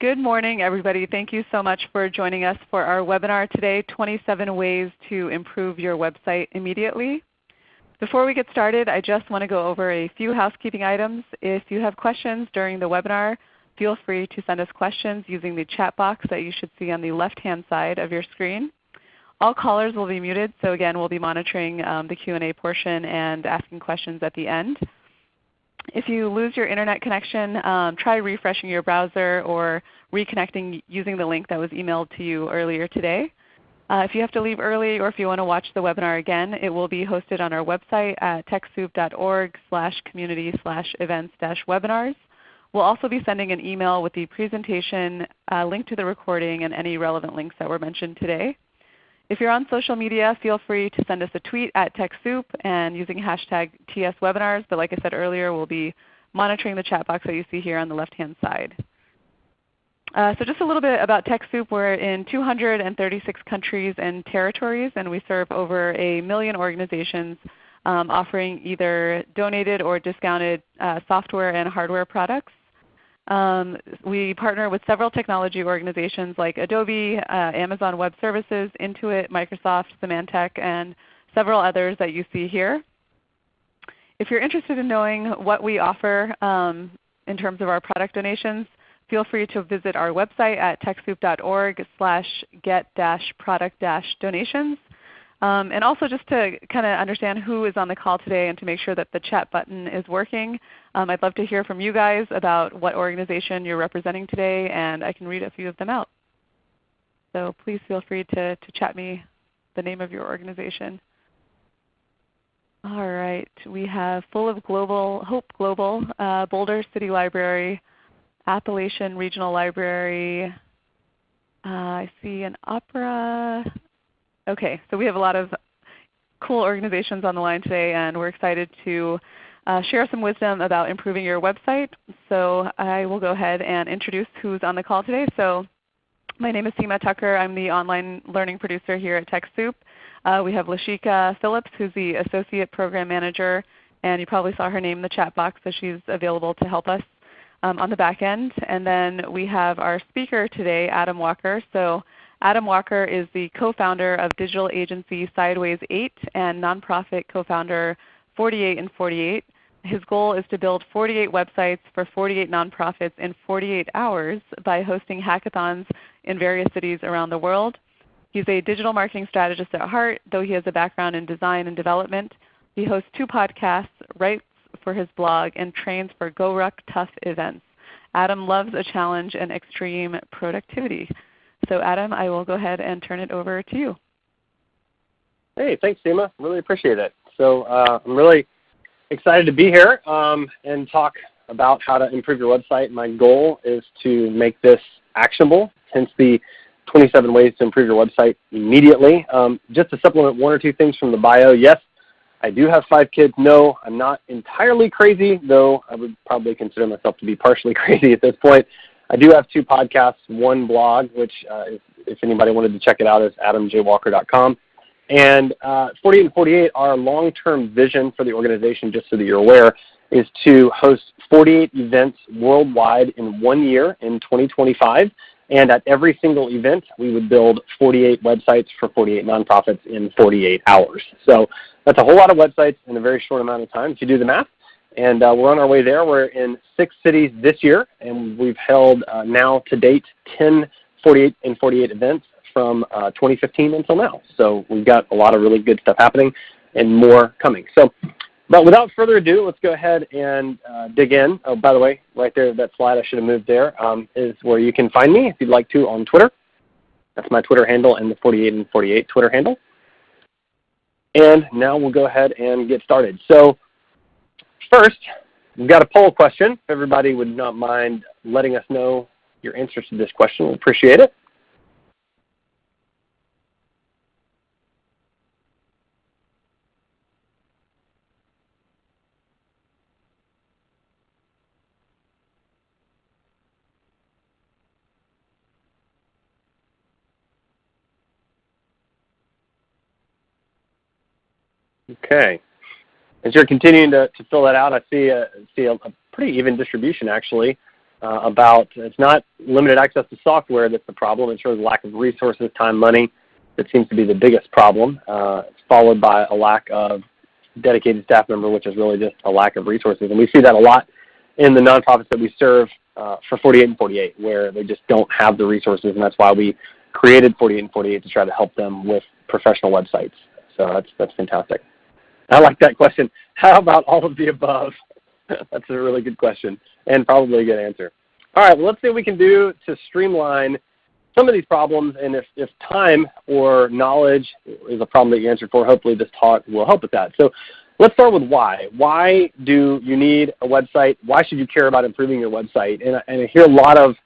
Good morning everybody. Thank you so much for joining us for our webinar today, 27 Ways to Improve Your Website Immediately. Before we get started, I just want to go over a few housekeeping items. If you have questions during the webinar, feel free to send us questions using the chat box that you should see on the left-hand side of your screen. All callers will be muted, so again we'll be monitoring um, the Q&A portion and asking questions at the end. If you lose your Internet connection, um, try refreshing your browser or reconnecting using the link that was emailed to you earlier today. Uh, if you have to leave early or if you want to watch the webinar again, it will be hosted on our website at TechSoup.org slash community slash events dash webinars. We'll also be sending an email with the presentation, uh, link to the recording, and any relevant links that were mentioned today. If you're on social media, feel free to send us a tweet at TechSoup and using hashtag TSWebinars. But like I said earlier, we'll be monitoring the chat box that you see here on the left-hand side. Uh, so just a little bit about TechSoup. We're in 236 countries and territories, and we serve over a million organizations um, offering either donated or discounted uh, software and hardware products. Um, we partner with several technology organizations like Adobe, uh, Amazon Web Services, Intuit, Microsoft, Symantec, and several others that you see here. If you're interested in knowing what we offer um, in terms of our product donations, feel free to visit our website at TechSoup.org slash get-product-donations. Um, and also just to kind of understand who is on the call today and to make sure that the chat button is working, um, I'd love to hear from you guys about what organization you're representing today and I can read a few of them out. So please feel free to, to chat me the name of your organization. All right, we have Full of Global, Hope Global, uh, Boulder City Library, Appalachian Regional Library. Uh, I see an opera. Okay, so we have a lot of cool organizations on the line today and we're excited to uh, share some wisdom about improving your website. So I will go ahead and introduce who's on the call today. So my name is Seema Tucker. I'm the online learning producer here at TechSoup. Uh, we have Lashika Phillips who's the Associate Program Manager and you probably saw her name in the chat box so she's available to help us um, on the back end. And then we have our speaker today, Adam Walker. So Adam Walker is the co-founder of digital agency Sideways 8 and nonprofit co-founder 48 and 48. His goal is to build 48 websites for 48 nonprofits in 48 hours by hosting hackathons in various cities around the world. He's a digital marketing strategist at heart, though he has a background in design and development. He hosts two podcasts, writes for his blog, and trains for GoRuck Tough events. Adam loves a challenge and extreme productivity. So Adam, I will go ahead and turn it over to you. Hey, thanks Seema. Really appreciate it. So uh, I'm really excited to be here um, and talk about how to improve your website. My goal is to make this actionable, hence the 27 ways to improve your website immediately. Um, just to supplement one or two things from the bio, yes, I do have five kids. No, I'm not entirely crazy, though I would probably consider myself to be partially crazy at this point. I do have two podcasts, one blog, which uh, if, if, anybody wanted to check it out is adamjwalker.com. And uh, 48 and 48, our long-term vision for the organization, just so that you're aware, is to host 48 events worldwide in one year in 2025. And at every single event, we would build 48 websites for 48 nonprofits in 48 hours. So that's a whole lot of websites in a very short amount of time. If you do the math, and uh, we're on our way there. We're in six cities this year, and we've held uh, now to date 10 48 and 48 events from uh, 2015 until now. So we've got a lot of really good stuff happening and more coming. So, but without further ado, let's go ahead and uh, dig in. Oh, by the way, right there, that slide I should have moved there um, is where you can find me if you'd like to on Twitter. That's my Twitter handle and the 48 and 48 Twitter handle. And now we'll go ahead and get started. So First, we've got a poll question. If everybody would not mind letting us know your answers to this question, we'll appreciate it. Okay. As you're continuing to, to fill that out, I see a, see a, a pretty even distribution actually. uh, about it's not limited access to software that's the problem. It's really lack of resources, time, money that seems to be the biggest problem. Uh, it's followed by a lack of dedicated staff member, which is really just a lack of resources. And we see that a lot in the nonprofits that we serve uh, for 48 and 48, where they just don't have the resources, and that's why we created 48 and 48 to try to help them with professional websites. So that's that's fantastic. I like that question. How about all of the above? that's a really good question and probably a good answer. All right, well, let's see what we can do to streamline some of these problems, and if, if time or knowledge is a problem that you answered for, hopefully this talk will help with that. So let's start with why. Why do you need a website? Why should you care about improving your website? And, and I hear a lot of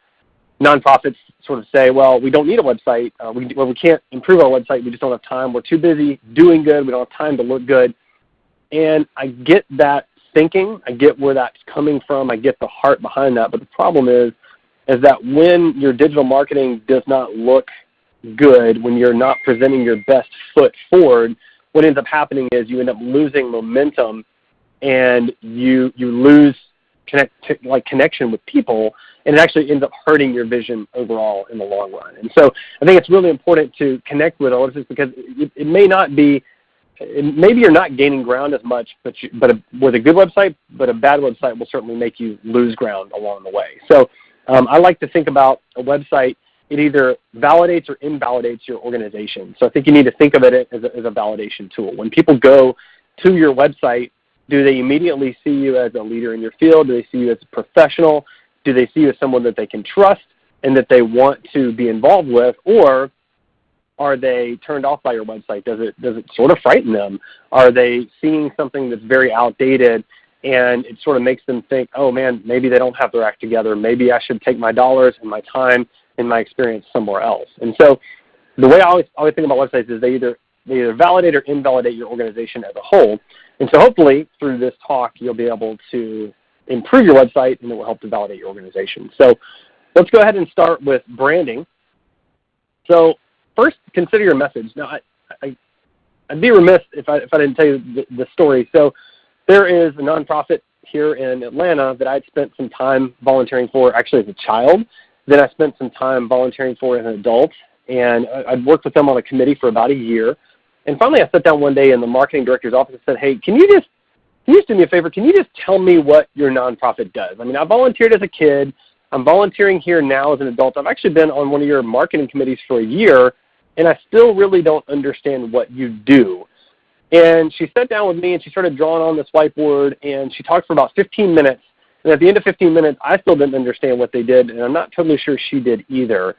nonprofits sort of say, well, we don't need a website. Uh, we, well, we can't improve our website. We just don't have time. We're too busy doing good. We don't have time to look good. And I get that thinking. I get where that's coming from. I get the heart behind that. But the problem is, is that when your digital marketing does not look good, when you're not presenting your best foot forward, what ends up happening is you end up losing momentum and you, you lose connect, like connection with people and it actually ends up hurting your vision overall in the long run. And so I think it's really important to connect with all of this because it, it may not be maybe you're not gaining ground as much, but, you, but a, with a good website, but a bad website will certainly make you lose ground along the way. So um, I like to think about a website, it either validates or invalidates your organization. So I think you need to think of it as a, as a validation tool. When people go to your website, do they immediately see you as a leader in your field? Do they see you as a professional? Do they see you as someone that they can trust and that they want to be involved with? Or are they turned off by your website? Does it, does it sort of frighten them? Are they seeing something that's very outdated and it sort of makes them think, oh man, maybe they don't have their act together. Maybe I should take my dollars and my time and my experience somewhere else. And so the way I always, always think about websites is they either, they either validate or invalidate your organization as a whole. And so hopefully through this talk you'll be able to improve your website and it will help to validate your organization. So let's go ahead and start with branding. So first consider your message. Now, I, I, would be remiss if I, if I didn't tell you the, the story. So there is a nonprofit here in Atlanta that I'd spent some time volunteering for actually as a child. Then I spent some time volunteering for as an adult. And I'd worked with them on a committee for about a year. And finally I sat down one day in the marketing director's office and said, hey, can you just can you just do me a favor? Can you just tell me what your nonprofit does? I mean, I volunteered as a kid. I'm volunteering here now as an adult. I've actually been on one of your marketing committees for a year, and I still really don't understand what you do. And she sat down with me and she started drawing on this whiteboard and she talked for about 15 minutes. And at the end of 15 minutes, I still didn't understand what they did, and I'm not totally sure she did either.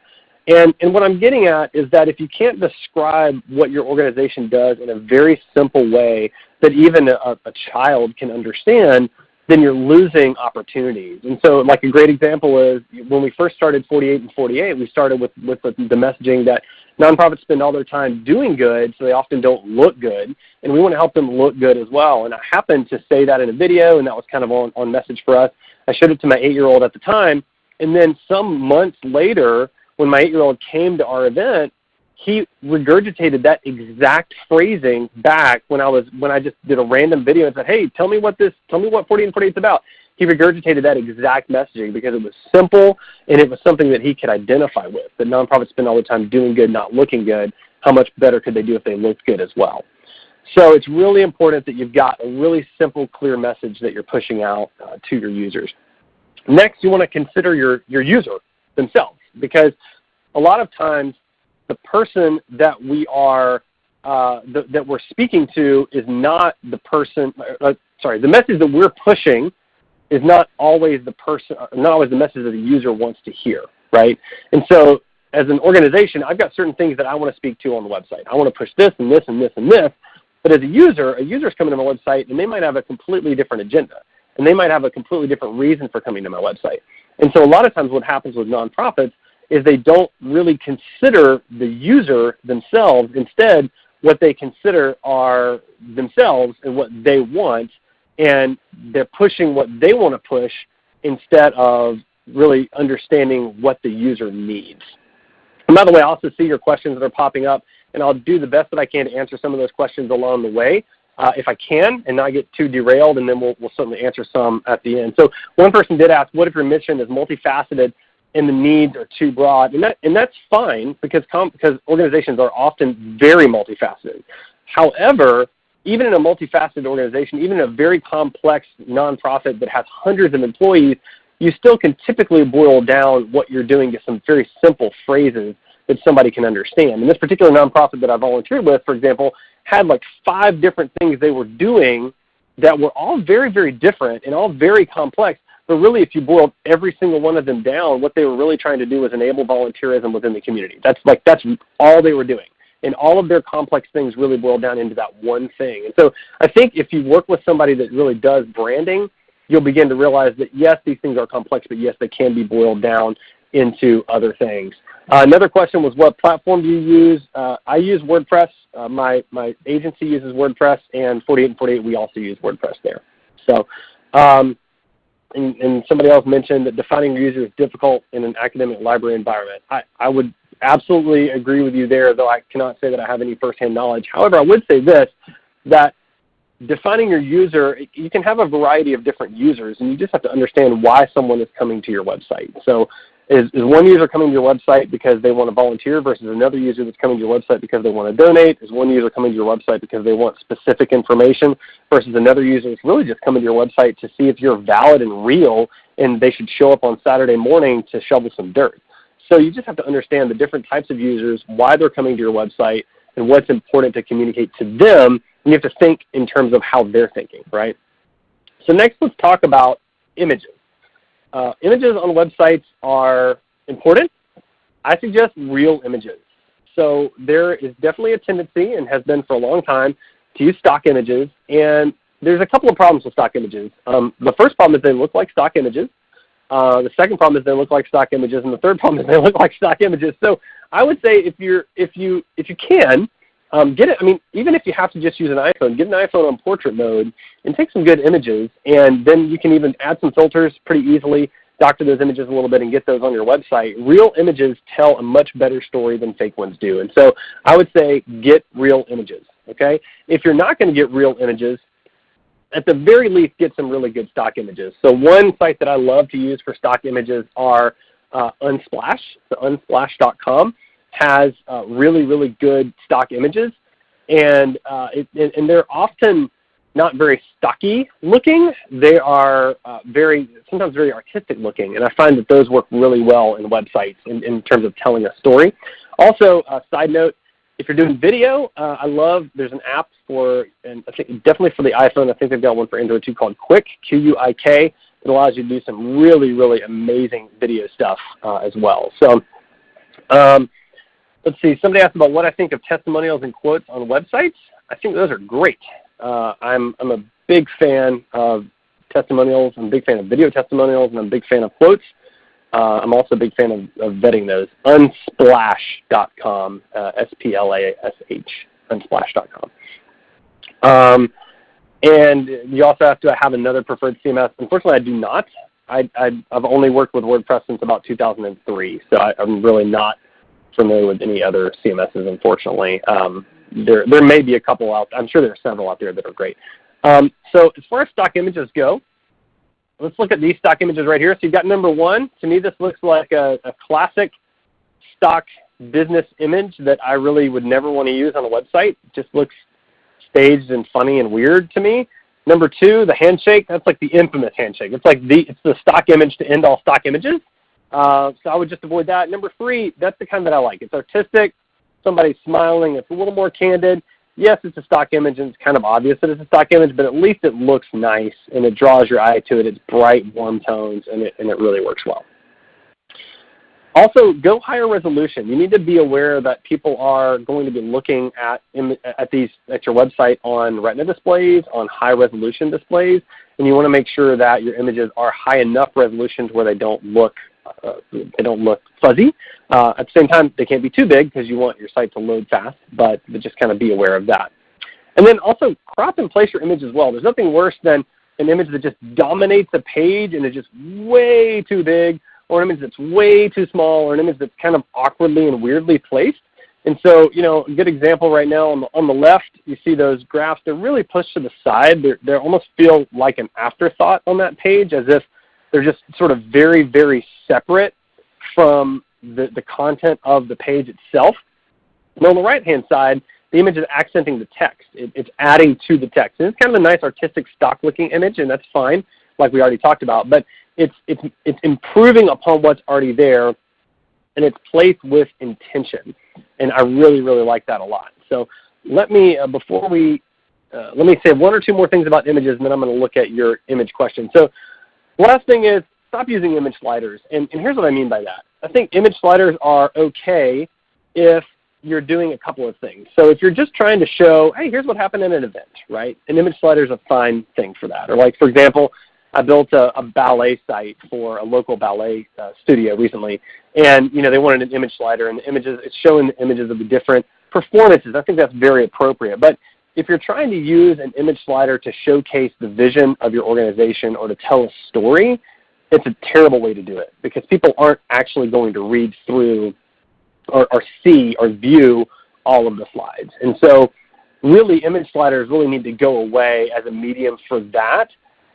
And, and what I'm getting at is that if you can't describe what your organization does in a very simple way that even a, a child can understand, then you're losing opportunities. And so like a great example is when we first started 48 and 48, we started with, with the, the messaging that nonprofits spend all their time doing good, so they often don't look good, and we want to help them look good as well. And I happened to say that in a video, and that was kind of on, on message for us. I showed it to my 8-year-old at the time, and then some months later, when my 8-year-old came to our event, he regurgitated that exact phrasing back when I was when I just did a random video and said, "Hey, tell me what this, tell me what 40 and 48 is about." He regurgitated that exact messaging because it was simple and it was something that he could identify with. That nonprofits spend all the time doing good, not looking good. How much better could they do if they looked good as well? So it's really important that you've got a really simple, clear message that you're pushing out uh, to your users. Next, you want to consider your, your user themselves because a lot of times the person that we are uh, that we're speaking to is not the person. Uh, sorry, the message that we're pushing is not always the person, not always the message that the user wants to hear, right? And so as an organization, I've got certain things that I want to speak to on the website. I want to push this and this and this and this. But as a user, a user is coming to my website and they might have a completely different agenda. And they might have a completely different reason for coming to my website. And so a lot of times what happens with nonprofits is they don't really consider the user themselves. Instead, what they consider are themselves and what they want, and they're pushing what they want to push instead of really understanding what the user needs. And by the way, I also see your questions that are popping up, and I'll do the best that I can to answer some of those questions along the way. uh, if I can and not get too derailed, and then we'll, we'll certainly answer some at the end. So one person did ask, what if your mission is multifaceted and the needs are too broad? And, that, and that's fine because, because organizations are often very multifaceted. However, even in a multifaceted organization, even in a very complex nonprofit that has hundreds of employees, you still can typically boil down what you're doing to some very simple phrases that somebody can understand. And this particular nonprofit that I volunteered with, for example, had like five different things they were doing that were all very, very different and all very complex. But really, if you boiled every single one of them down, what they were really trying to do was enable volunteerism within the community. That's like that's all they were doing. And all of their complex things really boil down into that one thing. And so I think if you work with somebody that really does branding, you'll begin to realize that yes, these things are complex, but yes, they can be boiled down into other things. Uh, another question was what platform do you use? Uh, I use WordPress. Uh, my, my agency uses WordPress, and 48 and 48 we also use WordPress there. So, um, and, and, somebody else mentioned that defining your user is difficult in an academic library environment. I, I would absolutely agree with you there, though I cannot say that I have any firsthand knowledge. However, I would say this, that defining your user, you can have a variety of different users, and you just have to understand why someone is coming to your website. So is, is one user coming to your website because they want to volunteer versus another user that's coming to your website because they want to donate? Is one user coming to your website because they want specific information versus another user that's really just coming to your website to see if you're valid and real and they should show up on Saturday morning to shovel some dirt? So you just have to understand the different types of users, why they're coming to your website, and what's important to communicate to them. And you have to think in terms of how they're thinking, right? So next let's talk about images. Uh, images on websites are important. I suggest real images. So there is definitely a tendency, and has been for a long time, to use stock images. And there's a couple of problems with stock images. Um, the first problem is they look like stock images. Uh, the second problem is they look like stock images, and the third problem is they look like stock images. So I would say if you're if you if you can, um, get it. I mean, even if you have to just use an iPhone, get an iPhone on portrait mode and take some good images, and then you can even add some filters pretty easily, doctor those images a little bit, and get those on your website. Real images tell a much better story than fake ones do, and so I would say get real images. Okay, if you're not going to get real images, at the very least, get some really good stock images. So one site that I love to use for stock images are uh, Unsplash, so unsplash.com has uh, really, really good stock images. And, uh, it, and they're often not very stocky looking. They are uh, very, sometimes very artistic looking. And I find that those work really well in websites in, in terms of telling a story. Also, uh, side note, if you're doing video, uh, I love, there's an app for, and I think definitely for the iPhone, I think they've got one for Android too called Quik Q-U-I-K. It allows you to do some really, really amazing video stuff uh, as well. So um, Let's see, somebody asked about what I think of testimonials and quotes on websites. I think those are great. Uh, I'm, I'm a big fan of testimonials. I'm a big fan of video testimonials, and I'm a big fan of quotes. Uh, I'm also a big fan of, of vetting those. Unsplash.com, uh, S-P-L-A-S-H, unsplash.com. Um, and you also have to have another preferred CMS. Unfortunately, I do not. I, have only worked with WordPress since about 2003, so I, am really not familiar with any other CMSs, unfortunately. Um, there, there may be a couple out. I'm sure there are several out there that are great. Um, so as far as stock images go, let's look at these stock images right here. So you've got number one. To me, this looks like a, a classic stock business image that I really would never want to use on a website. It just looks staged and funny and weird to me. Number two, the handshake. That's like the infamous handshake. It's like the it's the stock image to end all stock images. Uh, so I would just avoid that. Number three, that's the kind that I like. It's artistic. Somebody's smiling. It's a little more candid. Yes, it's a stock image, and it's kind of obvious that it's a stock image, but at least it looks nice, and it draws your eye to it. It's bright, warm tones, and it, and it really works well. Also, go higher resolution. You need to be aware that people are going to be looking at, at, these, at your website on retina displays, on high resolution displays, and you want to make sure that your images are high enough resolution to where they don't look uh, they don't look fuzzy. Uh, at the same time, they can't be too big because you want your site to load fast, but just kind of be aware of that. And then also crop and place your image as well. There's nothing worse than an image that just dominates a page and is just way too big, or an image that's way too small, or an image that's kind of awkwardly and weirdly placed. And so, you know, a good example right now on the, on the left, you see those graphs. They're really pushed to the side. They're, they almost feel like an afterthought on that page as if they're just sort of very, very separate from the, the content of the page itself. And on the right-hand side, the image is accenting the text. It, it's adding to the text. And it's kind of a nice artistic stock-looking image, and that's fine, like we already talked about. But it's, it's, it's improving upon what's already there, and it's placed with intention. And I really, really like that a lot. So let me, uh, before we, uh, let me say one or two more things about images, and then I'm going to look at your image question. So last thing is stop using image sliders. And, and here's what I mean by that. I think image sliders are okay if you're doing a couple of things. So if you're just trying to show, hey, here's what happened in an event, right? An image slider is a fine thing for that. Or like, for example, I built a, a ballet site for a local ballet uh, studio recently, and you know they wanted an image slider, and images it's showing the images of the different performances. I think that's very appropriate. But if you're trying to use an image slider to showcase the vision of your organization or to tell a story, it's a terrible way to do it because people aren't actually going to read through or, or see or view all of the slides. And so really image sliders really need to go away as a medium for that.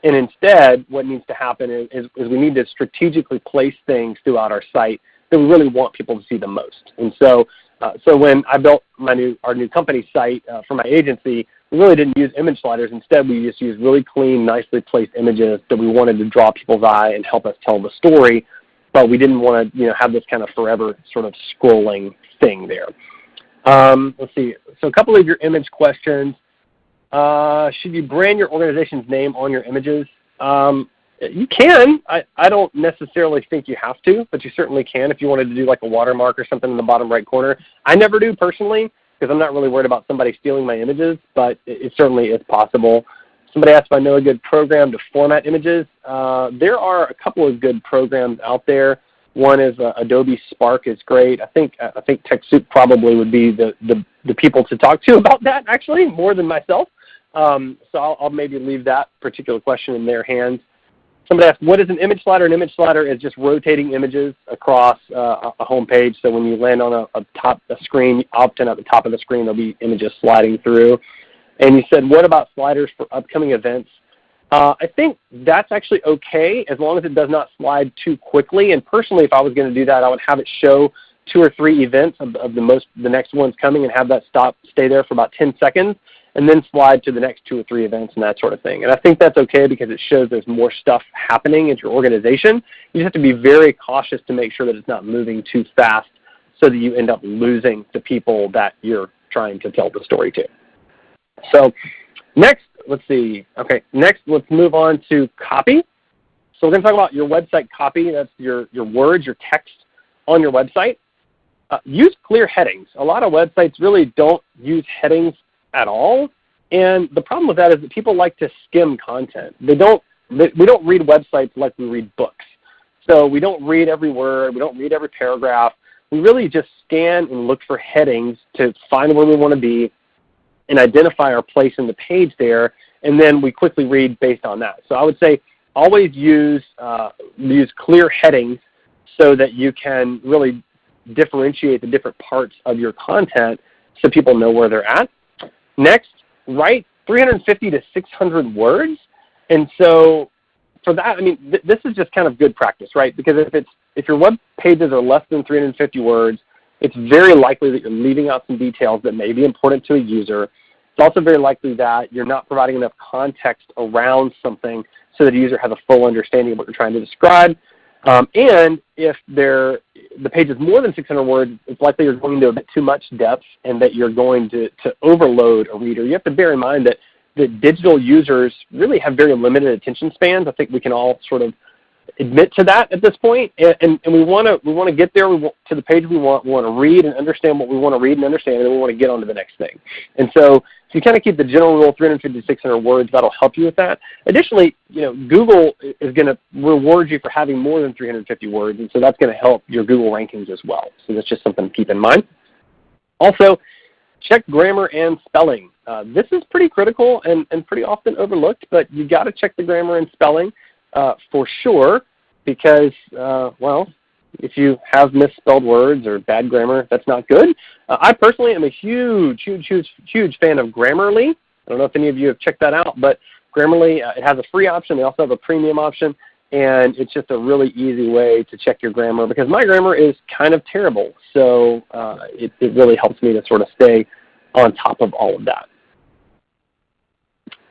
And instead what needs to happen is, is, is we need to strategically place things throughout our site that we really want people to see the most. And so, uh, so when I built my new, our new company site uh, for my agency, we really didn't use image sliders. Instead, we just used really clean, nicely placed images that we wanted to draw people's eye and help us tell the story but we didn't want to you know, have this kind of forever sort of scrolling thing there. Um, let's see. So a couple of your image questions. Uh, should you brand your organization's name on your images? Um, you can. I, I don't necessarily think you have to, but you certainly can if you wanted to do like a watermark or something in the bottom right corner. I never do personally because I'm not really worried about somebody stealing my images, but it, it certainly is possible. Somebody asked if I know a good program to format images. Uh, there are a couple of good programs out there. One is uh, Adobe Spark is great. I think I think TechSoup probably would be the, the, the people to talk to about that actually more than myself. Um, so I'll, I'll, maybe leave that particular question in their hands. Somebody asked, what is an image slider? An image slider is just rotating images across uh, a home page. So when you land on a, a top a screen, often at the top of the screen there'll be images sliding through. And you said, what about sliders for upcoming events? Uh, I think that's actually okay as long as it does not slide too quickly. And personally, if I was going to do that, I would have it show two or three events of, of, the most the next ones coming and have that stop stay there for about 10 seconds and then slide to the next two or three events and that sort of thing. And I think that's okay because it shows there's more stuff happening at your organization. You just have to be very cautious to make sure that it's not moving too fast so that you end up losing the people that you're trying to tell the story to. So next, let's see. Okay, next let's move on to copy. So we're going to talk about your website copy. That's your, your words, your text on your website. Uh, use clear headings. A lot of websites really don't use headings at all. And the problem with that is that people like to skim content. They don't, they, we don't read websites like we read books. So we don't read every word. We don't read every paragraph. We really just scan and look for headings to find where we want to be and identify our place in the page there, and then we quickly read based on that. So I would say always use, uh, use clear headings so that you can really differentiate the different parts of your content so people know where they're at. Next, write 350 to 600 words. And so for that, I mean, th this is just kind of good practice, right? Because if, it's, if your web pages are less than 350 words, it's very likely that you're leaving out some details that may be important to a user. It's also very likely that you're not providing enough context around something so that the user has a full understanding of what you're trying to describe. Um, and if the page is more than 600 words, it's likely you're going to a bit too much depth and that you're going to, to overload a reader. You have to bear in mind that, that digital users really have very limited attention spans. I think we can all sort of admit to that at this point, and, and, and we want to we want to get there we want, to the page we want. We want to read and understand what we want to read and understand, and then we want to get on to the next thing. And so if you kind of keep the general rule 350 to 600 words, that'll help you with that. Additionally, you know, Google is going to reward you for having more than 350 words, and so that's going to help your Google rankings as well. So that's just something to keep in mind. Also, check grammar and spelling. Uh, this is pretty critical and, and pretty often overlooked, but you got to check the grammar and spelling uh, for sure because, uh, well, if you have misspelled words or bad grammar, that's not good. Uh, I personally am a huge, huge, huge, huge fan of Grammarly. I don't know if any of you have checked that out, but Grammarly, uh, it has a free option. They also have a premium option. And it's just a really easy way to check your grammar because my grammar is kind of terrible. So uh, it, it really helps me to sort of stay on top of all of that.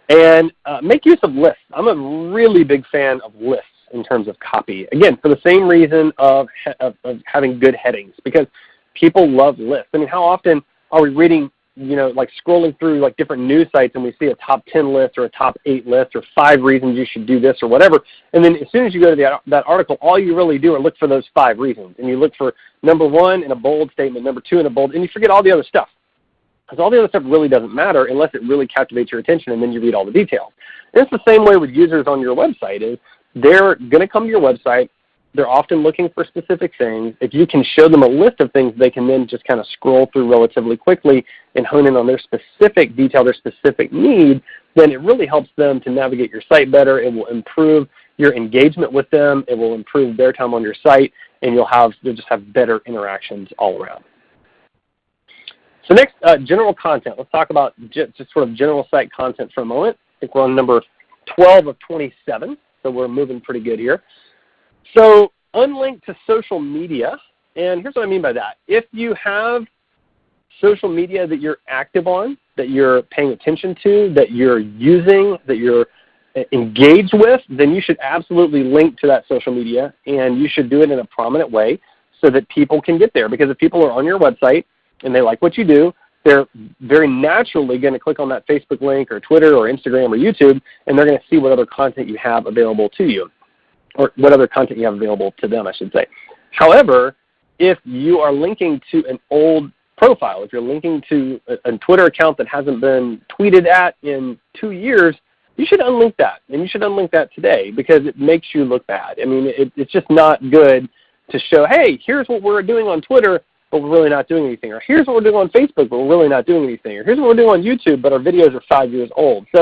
And uh, make use of lists. I'm a really big fan of lists in terms of copy. Again, for the same reason of, of, of having good headings because people love lists. I mean, how often are we reading you know, like scrolling through like different news sites and we see a top 10 list or a top 8 list or 5 reasons you should do this or whatever. And then as soon as you go to the, that article, all you really do are look for those 5 reasons. And you look for number 1 in a bold statement, number 2 in a bold, and you forget all the other stuff. Because all the other stuff really doesn't matter unless it really captivates your attention and then you read all the details. And it's the same way with users on your website is they're going to come to your website, they're often looking for specific things. If you can show them a list of things, they can then just kind of scroll through relatively quickly and hone in on their specific detail, their specific need, then it really helps them to navigate your site better. It will improve your engagement with them. It will improve their time on your site, and you'll have you'll just have better interactions all around. So next, uh, general content. Let's talk about just sort of general site content for a moment. I think we're on number 12 of 27, so we're moving pretty good here. So unlinked to social media, and here's what I mean by that. If you have social media that you're active on, that you're paying attention to, that you're using, that you're engaged with, then you should absolutely link to that social media and you should do it in a prominent way so that people can get there. Because if people are on your website and they like what you do, they're very naturally going to click on that Facebook link or Twitter or Instagram or YouTube and they're going to see what other content you have available to you or what other content you have available to them, I should say. However, if you are linking to an old profile, if you're linking to a, a, Twitter account that hasn't been tweeted at in two years, you should unlink that. And you should unlink that today because it makes you look bad. I mean, it, it's just not good to show, hey, here's what we're doing on Twitter, but we're really not doing anything. Or here's what we're doing on Facebook, but we're really not doing anything. Or here's what we're doing on YouTube, but our videos are five years old. So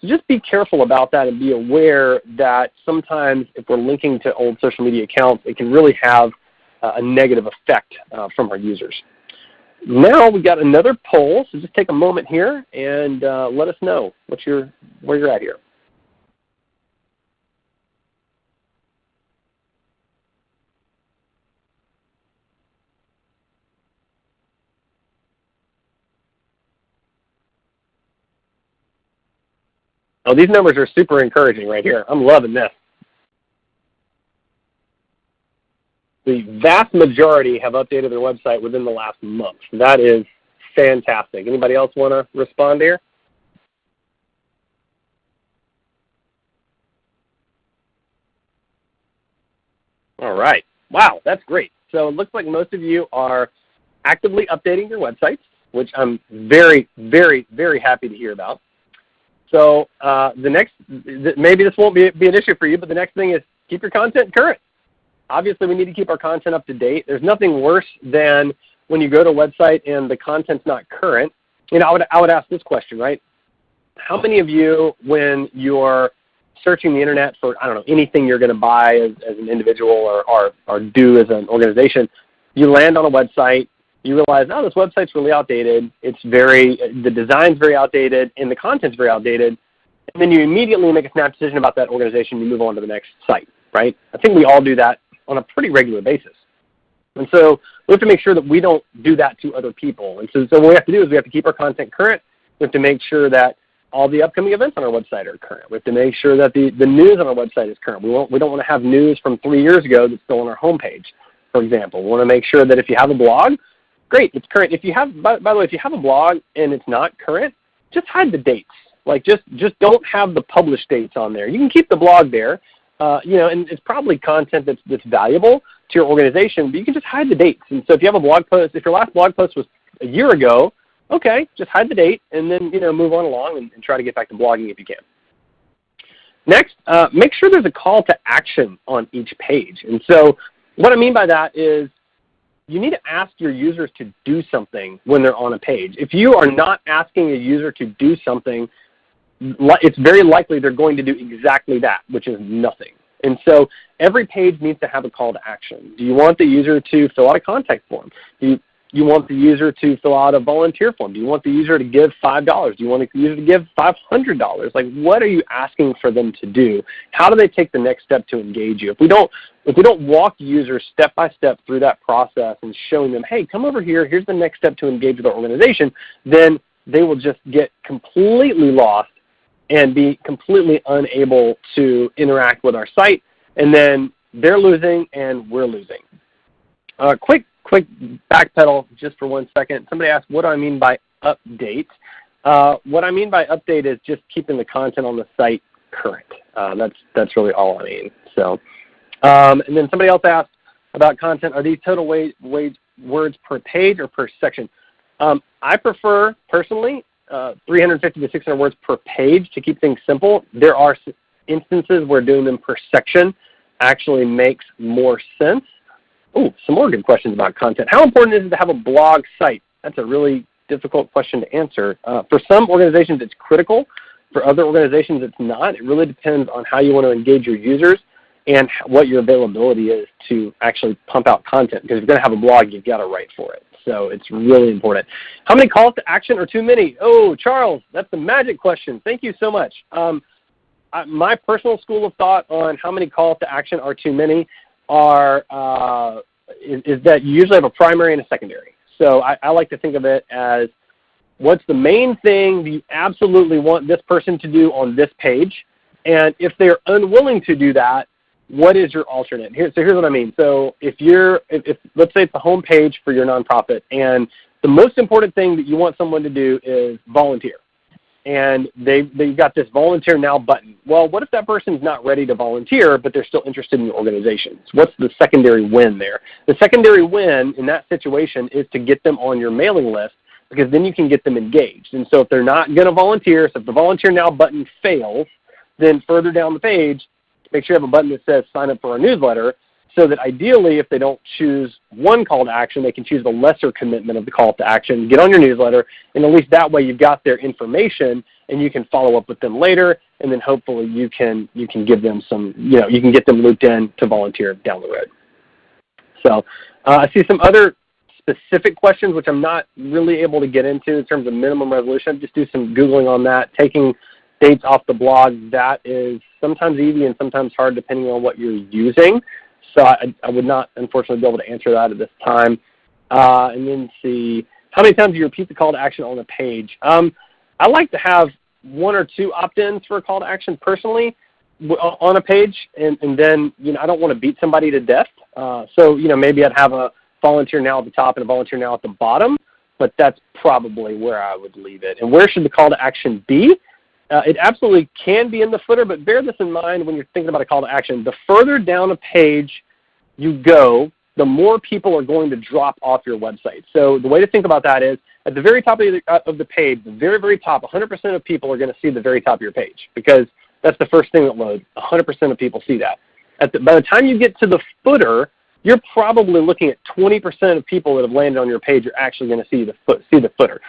so just be careful about that and be aware that sometimes if we're linking to old social media accounts, it can really have uh, a negative effect uh, from our users. Now we've got another poll, so just take a moment here and uh, let us know what you're, where you're at here. Oh, these numbers are super encouraging right here. I'm loving this. The vast majority have updated their website within the last month. That is fantastic. Anybody else want to respond here? All right. Wow, that's great. So it looks like most of you are actively updating your websites, which I'm very, very, very happy to hear about. So uh, the next, maybe this won't be, be an issue for you, but the next thing is keep your content current. Obviously, we need to keep our content up to date. There's nothing worse than when you go to a website and the content's not current. You know, I would, I would ask this question, right? How many of you, when you're searching the internet for, I don't know, anything you're going to buy as, as an individual or, or, or do as an organization, you land on a website, you realize, oh, this website's really outdated. It's very, the design's very outdated and the content's very outdated. And then you immediately make a snap decision about that organization. You move on to the next site, right? I think we all do that on a pretty regular basis. And so we have to make sure that we don't do that to other people. And so, so what we have to do is we have to keep our content current. We have to make sure that all the upcoming events on our website are current. We have to make sure that the, the news on our website is current. We, won't, we don't want to have news from three years ago that's still on our homepage, for example. We want to make sure that if you have a blog, great, it's current. If you have, by, by the way, if you have a blog and it's not current, just hide the dates. Like just, just don't have the published dates on there. You can keep the blog there, uh, you know, and it's probably content that's, that's valuable to your organization, but you can just hide the dates. And so if you have a blog post, if your last blog post was a year ago, okay, just hide the date and then, you know, move on along and, and try to get back to blogging if you can. Next, uh, make sure there's a call to action on each page. And so what I mean by that is you need to ask your users to do something when they're on a page. If you are not asking a user to do something, it's very likely they're going to do exactly that, which is nothing. And so every page needs to have a call to action. Do you want the user to fill out a contact form? Do you, you want the user to fill out a volunteer form? Do you want the user to give $5? Do you want the user to give $500? Like what are you asking for them to do? How do they take the next step to engage you? If we don't, if we don't walk users step by step through that process and showing them, hey, come over here, here's the next step to engage with our organization, then they will just get completely lost and be completely unable to interact with our site. And then they're losing and we're losing. Uh, quick quick backpedal just for one second. Somebody asked, what do I mean by update? Uh, what I mean by update is just keeping the content on the site current. Uh, that's, that's really all I mean. So, um, and then somebody else asked about content. Are these total wage words per page or per section? Um, I prefer, personally, uh, 350 to 600 words per page to keep things simple. There are instances where doing them per section actually makes more sense. Oh, some more good questions about content. How important is it to have a blog site? That's a really difficult question to answer. Uh, for some organizations it's critical. For other organizations it's not. It really depends on how you want to engage your users and what your availability is to actually pump out content. Because if you're going to have a blog, you've got to write for it. So it's really important. How many calls to action are too many? Oh, Charles, that's the magic question. Thank you so much. Um, my personal school of thought on how many calls to action are too many are uh, is, is, that you usually have a primary and a secondary. So I, I like to think of it as what's the main thing you absolutely want this person to do on this page, and if they're unwilling to do that, what is your alternate? Here, so here's what I mean. So if you're, if, if, let's say it's the home page for your nonprofit, and the most important thing that you want someone to do is volunteer and they, they've got this volunteer now button. Well, what if that person's not ready to volunteer, but they're still interested in your organization? What's the secondary win there? The secondary win in that situation is to get them on your mailing list because then you can get them engaged. And so if they're not going to volunteer, so if the volunteer now button fails, then further down the page, make sure you have a button that says sign up for our newsletter so that ideally if they don't choose one call to action, they can choose the lesser commitment of the call to action, get on your newsletter, and at least that way you've got their information and you can follow up with them later and then hopefully you can, you can give them some, you know, you can get them looped in to volunteer down the road. So uh, I see some other specific questions which I'm not really able to get into in terms of minimum resolution. Just do some Googling on that. Taking dates off the blog, that is sometimes easy and sometimes hard depending on what you're using. So I, I would not, unfortunately, be able to answer that at this time. Uh, and then see, how many times do you repeat the call to action on the page? Um, I like to have one or two opt-ins for a call to action personally on a page, and, and then you know I don't want to beat somebody to death. Uh, so you know maybe I'd have a volunteer now at the top and a volunteer now at the bottom, but that's probably where I would leave it. And where should the call to action be? Uh, it absolutely can be in the footer, but bear this in mind when you're thinking about a call to action. The further down a page you go, the more people are going to drop off your website. So the way to think about that is at the very top of the, uh, of the page, the very, very top, 100% of people are going to see the very top of your page because that's the first thing that loads. 100% of people see that. The, by the time you get to the footer, you're probably looking at 20% of people that have landed on your page are actually going to see the, foot, see the footer.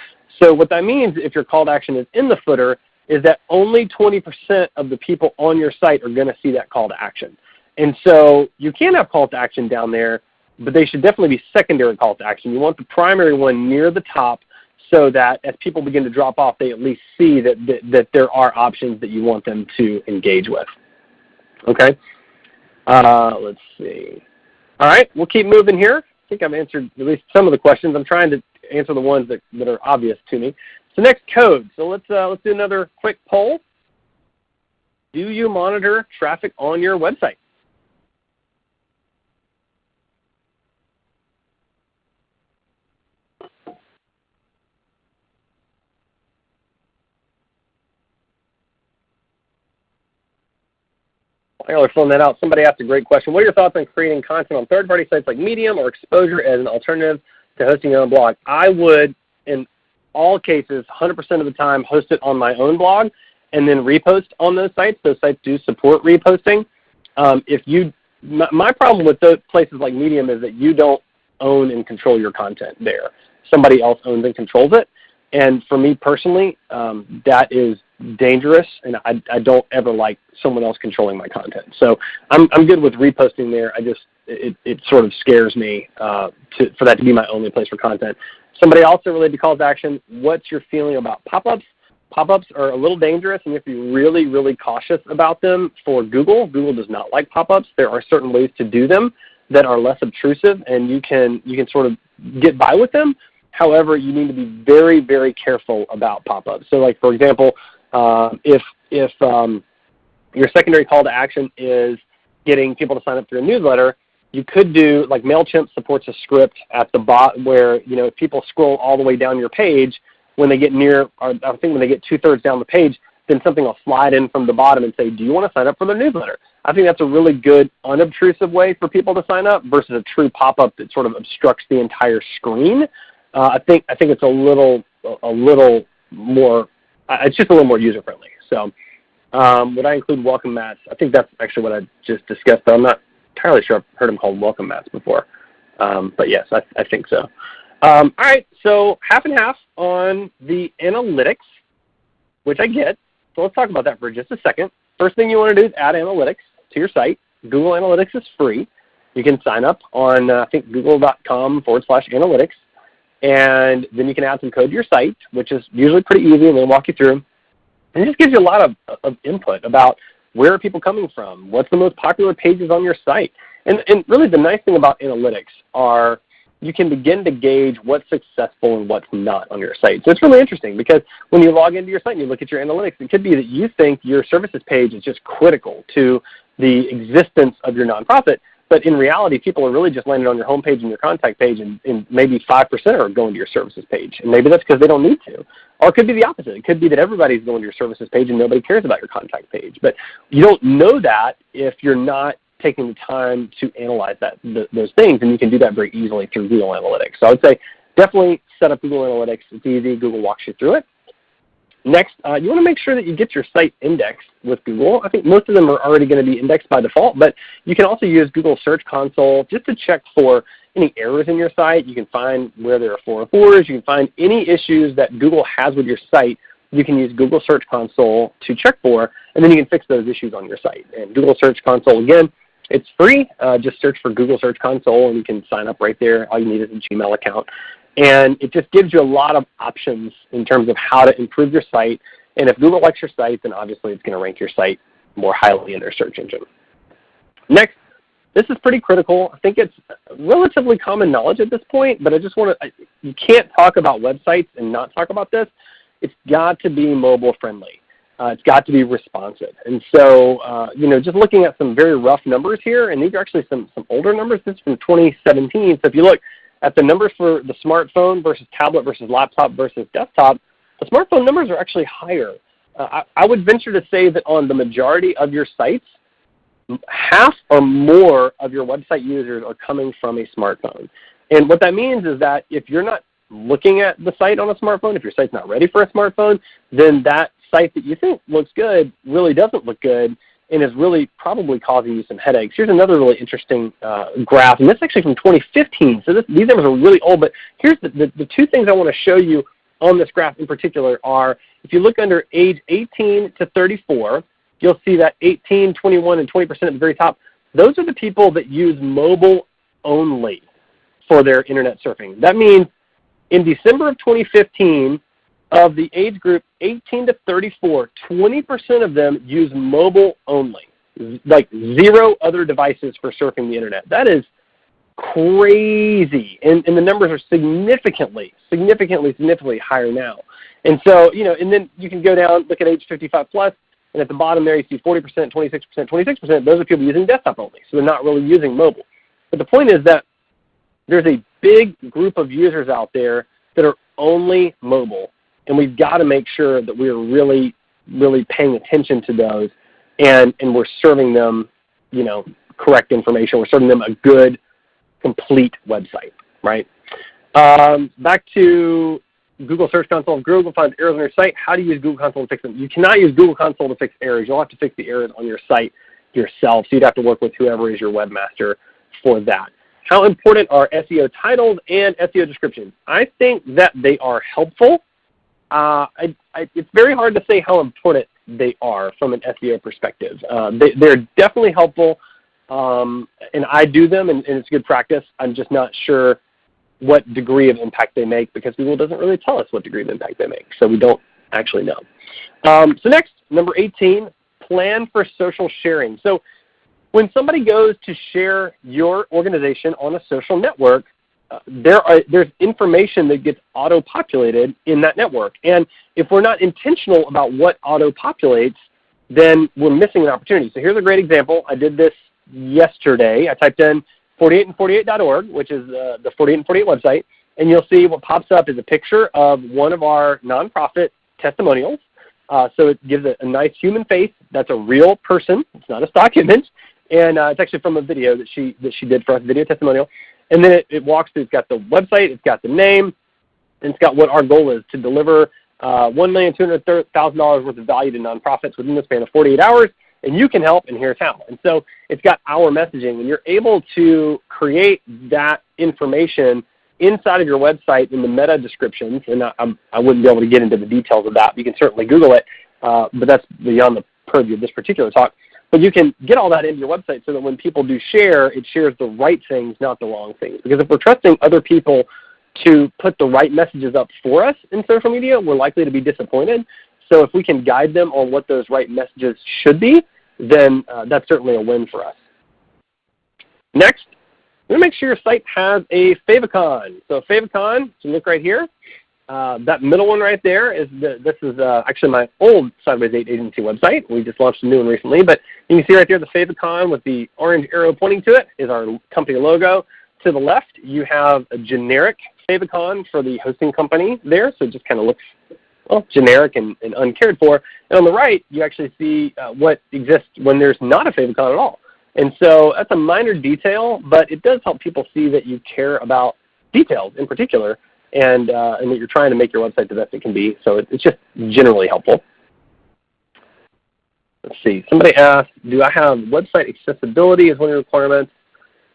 So what that means if your call to action is in the footer is that only 20% of the people on your site are going to see that call to action. And so you can have call to action down there, but they should definitely be secondary call to action. You want the primary one near the top so that as people begin to drop off, they at least see that, that, that there are options that you want them to engage with. Okay? Uh, let's see. All right, we'll keep moving here. I think I've answered at least some of the questions. I'm trying to answer the ones that, that are obvious to me. So next code. So let's, uh, let's do another quick poll. Do you monitor traffic on your website? While are filling that out, somebody asked a great question. What are your thoughts on creating content on third-party sites like Medium or Exposure as an alternative to hosting your own blog? I would, in all cases, 100% of the time, host it on my own blog and then repost on those sites. Those sites do support reposting. Um, if you, my, my problem with those places like Medium is that you don't own and control your content there. Somebody else owns and controls it. And for me personally, um, that is dangerous, and I, I don't ever like someone else controlling my content. So I'm, I'm good with reposting there. I just it, it sort of scares me uh, to, for that to be my only place for content. Somebody also related to calls to action, what's your feeling about pop-ups? Pop-ups are a little dangerous and you have to be really, really cautious about them for Google. Google does not like pop-ups. There are certain ways to do them that are less obtrusive and you can, you can sort of get by with them. However, you need to be very, very careful about pop-ups. So like for example, uh, if, if um, your secondary call to action is getting people to sign up for your newsletter, you could do like MailChimp supports a script at the bot where you know if people scroll all the way down your page, when they get near, I think when they get two-thirds down the page, then something will slide in from the bottom and say, do you want to sign up for the newsletter? I think that's a really good unobtrusive way for people to sign up versus a true pop-up that sort of obstructs the entire screen. Uh, I think I think it's a little a little more. Uh, it's just a little more user friendly. So um, would I include welcome mats? I think that's actually what I just discussed. I'm not entirely sure I've heard them called welcome mats before. Um, but yes, I, I think so. Um, all right, so half and half on the analytics, which I get. So let's talk about that for just a second. First thing you want to do is add analytics to your site. Google Analytics is free. You can sign up on uh, I think google.com forward slash analytics. And then you can add some code to your site, which is usually pretty easy, and they'll walk you through. And it just gives you a lot of, of input about where are people coming from? What's the most popular pages on your site? And, and really the nice thing about analytics are you can begin to gauge what's successful and what's not on your site. So it's really interesting because when you log into your site and you look at your analytics, it could be that you think your services page is just critical to the existence of your nonprofit, but in reality, people are really just landing on your homepage and your contact page, and, and maybe 5% are going to your services page. And maybe that's because they don't need to. Or it could be the opposite. It could be that everybody's going to your services page and nobody cares about your contact page. But you don't know that if you're not taking the time to analyze that, th those things, and you can do that very easily through Google Analytics. So I would say definitely set up Google Analytics. It's easy. Google walks you through it. Next, uh, you want to make sure that you get your site indexed with Google. I think most of them are already going to be indexed by default, but you can also use Google Search Console just to check for any errors in your site. You can find where there are 404s. You can find any issues that Google has with your site. You can use Google Search Console to check for, and then you can fix those issues on your site. And Google Search Console, again, it's free. Uh, just search for Google Search Console and you can sign up right there. All you need is a Gmail account. And it just gives you a lot of options in terms of how to improve your site. And if Google likes your site, then obviously it's going to rank your site more highly in their search engine. Next, this is pretty critical. I think it's relatively common knowledge at this point, but I just want to, you can't talk about websites and not talk about this. It's got to be mobile friendly. Uh, it's got to be responsive. And so, uh, you know, just looking at some very rough numbers here, and these are actually some, some older numbers. This is from 2017. So if you look, at the numbers for the smartphone versus tablet versus laptop versus desktop, the smartphone numbers are actually higher. Uh, I, I would venture to say that on the majority of your sites, half or more of your website users are coming from a smartphone. And what that means is that if you're not looking at the site on a smartphone, if your site's not ready for a smartphone, then that site that you think looks good really doesn't look good and is really probably causing you some headaches. Here's another really interesting uh, graph, and this is actually from 2015. So this, these numbers are really old, but here's the, the, the two things I want to show you on this graph in particular are, if you look under age 18 to 34, you'll see that 18, 21, and 20% at the very top, those are the people that use mobile only for their internet surfing. That means in December of 2015, of the age group 18 to 34, 20% of them use mobile only, like zero other devices for surfing the Internet. That is crazy. And, and the numbers are significantly, significantly, significantly higher now. And so, you know, and then you can go down, look at age 55 plus, and at the bottom there you see 40%, 26%, 26%. Those are people using desktop only, so they're not really using mobile. But the point is that there's a big group of users out there that are only mobile and we've got to make sure that we're really, really paying attention to those and, and we're serving them you know, correct information. We're serving them a good, complete website, right? Um, back to Google Search Console. If Google finds errors on your site, how do you use Google Console to fix them? You cannot use Google Console to fix errors. You'll have to fix the errors on your site yourself. So you'd have to work with whoever is your webmaster for that. How important are SEO titles and SEO descriptions? I think that they are helpful. Uh, I, I, it's very hard to say how important they are from an SEO perspective. Uh, they, are definitely helpful. um, and I do them, and, and, it's good practice. I'm just not sure what degree of impact they make because Google doesn't really tell us what degree of impact they make, so we don't actually know. Um, so next, number 18, plan for social sharing. So when somebody goes to share your organization on a social network, there are, there's information that gets auto-populated in that network. And if we're not intentional about what auto-populates, then we're missing an opportunity. So here's a great example. I did this yesterday. I typed in 48and48.org, which is uh, the 48 and 48 website, and you'll see what pops up is a picture of one of our nonprofit testimonials. Uh, so it gives a, a, nice human face. That's a real person. It's not a stock image. And uh, it's actually from a video that she, that she did for us, video testimonial. And then it, it walks through, it's got the website, it's got the name, and it's got what our goal is to deliver uh, $1,200,000 worth of value to nonprofits within the span of 48 hours, and you can help, and here's how. And so it's got our messaging, and you're able to create that information inside of your website in the meta descriptions, and I, I wouldn't be able to get into the details of that. You can certainly Google it, uh, but that's beyond the purview of this particular talk. But you can get all that into your website so that when people do share, it shares the right things, not the wrong things. Because if we're trusting other people to put the right messages up for us in social media, we're likely to be disappointed. So if we can guide them on what those right messages should be, then uh, that's certainly a win for us. Next, we make sure your site has a favicon. So favicon, you can look right here. Uh, that middle one right there is the, this is uh, actually my old Sideways 8 agency website. We just launched a new one recently. But you can see right there the favicon with the orange arrow pointing to it is our company logo. To the left, you have a generic favicon for the hosting company there, so it just kind of looks well, generic and, and, uncared for. And on the right, you actually see uh, what exists when there's not a favicon at all. And so that's a minor detail, but it does help people see that you care about details in particular and, uh, and that you're trying to make your website the best it can be. So it, it's just generally helpful. Let's see. Somebody asked, do I have website accessibility as one of the requirements?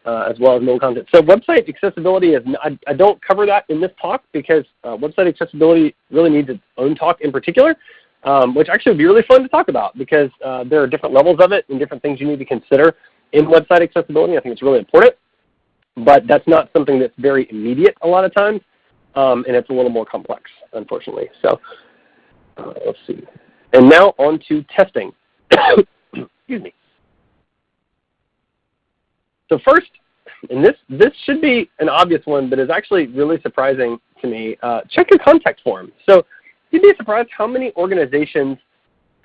uh, as well as mobile content. So website accessibility is, I, I don't cover that in this talk because uh, website accessibility really needs its own talk in particular, um, which actually would be really fun to talk about because uh, there are different levels of it and different things you need to consider in website accessibility. I think it's really important, but that's not something that's very immediate a lot of times, um, and it's a little more complex, unfortunately. So uh, let's see. And now on to testing. Excuse me. So first, and this, this should be an obvious one, but is actually really surprising to me, uh, check your contact form. So you'd be surprised how many organizations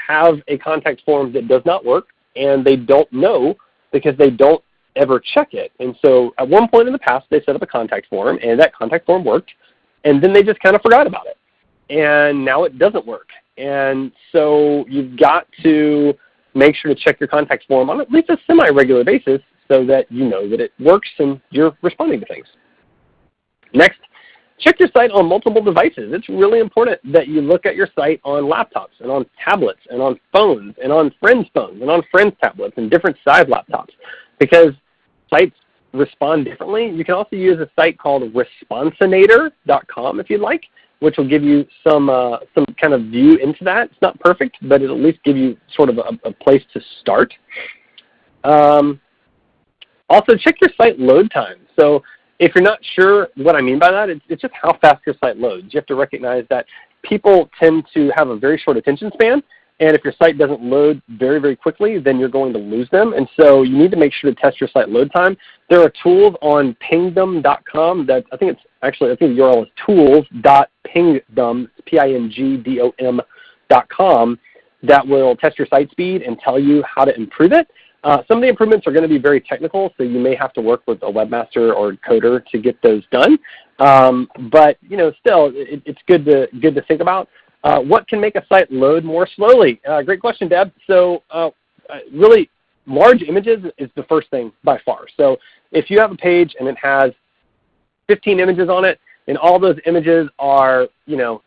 have a contact form that does not work and they don't know because they don't ever check it. And so at one point in the past they set up a contact form and that contact form worked and then they just kind of forgot about it. And now it doesn't work. And so you've got to make sure to check your contact form on at least a semi-regular basis so that you know that it works and you're responding to things. Next, check your site on multiple devices. It's really important that you look at your site on laptops and on tablets and on phones and on friends' phones and on friends' tablets and different size laptops because sites respond differently. You can also use a site called responsinator.com if you'd like, which will give you some, uh, some kind of view into that. It's not perfect, but it'll at least give you sort of a, a place to start. Um, also, check your site load time. So if you're not sure what I mean by that, it's, it's just how fast your site loads. You have to recognize that people tend to have a very short attention span, and if your site doesn't load very, very quickly, then you're going to lose them. And so you need to make sure to test your site load time. There are tools on pingdom.com that I think it's actually, I think the URL is tools.pingdom, P-I-N-G-D-O-M.com, that will test your site speed and tell you how to improve it. Uh, some of the improvements are going to be very technical, so you may have to work with a webmaster or coder to get those done. Um, but you know, still, it, it's good to good to think about. Uh, what can make a site load more slowly? Uh, great question, Deb. So uh, really, large images is the first thing by far. So if you have a page and it has 15 images on it, and all those images are you know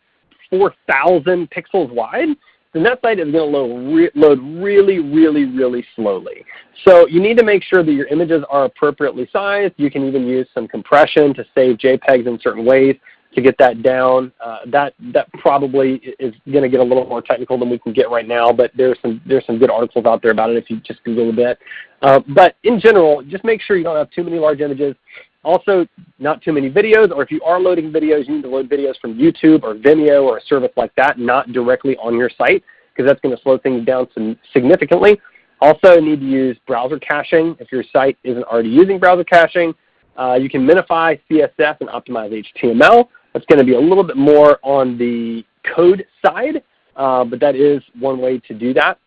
4,000 pixels wide, then that site is going to load, re load really, really, really slowly. So you need to make sure that your images are appropriately sized. You can even use some compression to save JPEGs in certain ways to get that down. Uh, that that probably is going to get a little more technical than we can get right now, but there's some there's some good articles out there about it if you just Google a bit. Uh, but in general, just make sure you don't have too many large images. Also, not too many videos, or if you are loading videos, you need to load videos from YouTube or Vimeo or a service like that, not directly on your site, because that's going to slow things down significantly. Also need to use browser caching if your site isn't already using browser caching. Uh, you can minify CSS and optimize HTML. That's going to be a little bit more on the code side, uh, but that is one way to do that.